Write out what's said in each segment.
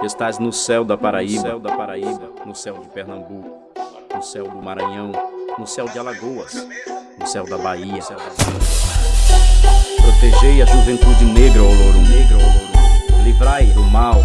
que estás no céu da Paraíba, no céu da Paraíba, no céu de Pernambuco, no céu do Maranhão, no céu de Alagoas, no céu da Bahia. Protegei a juventude negra, Olorum, Olorum. Livrai do mal,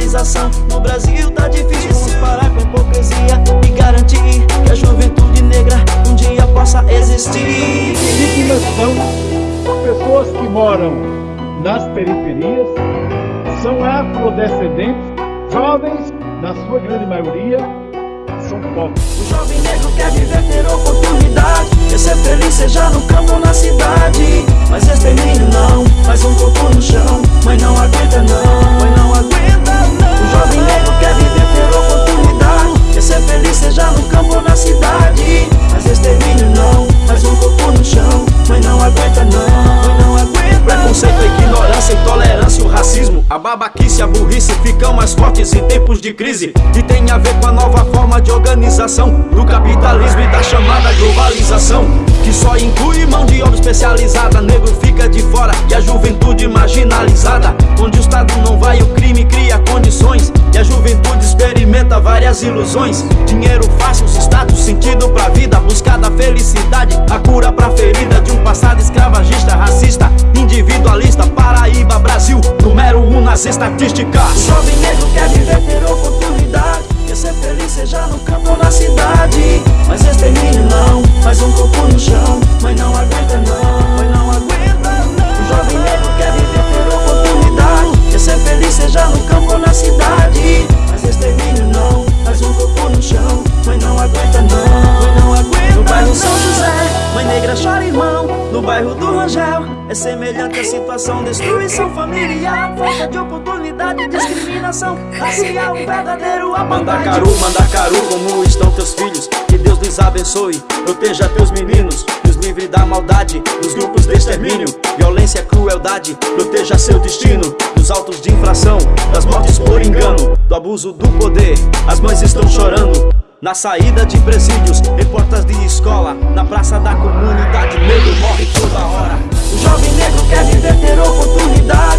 Socialização, no Brasil tá difícil Vamos parar com a hipocrisia e garantir Que a juventude negra um dia possa existir Vítimas são pessoas que moram nas periferias, são afrodescendentes, jovens, na sua grande maioria, são pobres. O jovem negro quer viver, ter oportunidade babaquice, a burrice ficam mais fortes em tempos de crise. E tem a ver com a nova forma de organização Do capitalismo e da chamada globalização Que só inclui mão de obra especializada. Negro fica de fora e a juventude marginalizada Onde o Estado não vai, o crime cria condições E a juventude experimenta várias ilusões. Dinheiro fácil, status, sentido pra vida Buscar da felicidade, a cura pra ferida De um passado escravagista, nas estatísticas. O jovem negro quer viver, ter oportunidade Quer ser feliz, seja no campo ou na cidade. Mas extermínio é semelhante a situação. Destruição familiar, falta de oportunidade Discriminação racial, verdadeiro apartheid. Mandacaru, Mandacaru, como estão teus filhos? Que Deus lhes abençoe, proteja teus meninos Nos livre da maldade, dos grupos de extermínio. Violência, crueldade, proteja seu destino. Dos autos de infração, das mortes por engano Do abuso do poder, as mães estão chorando na saída de presídios, em portas de escola Na praça da comunidade, medo morre toda hora jovem negro quer viver, ter oportunidade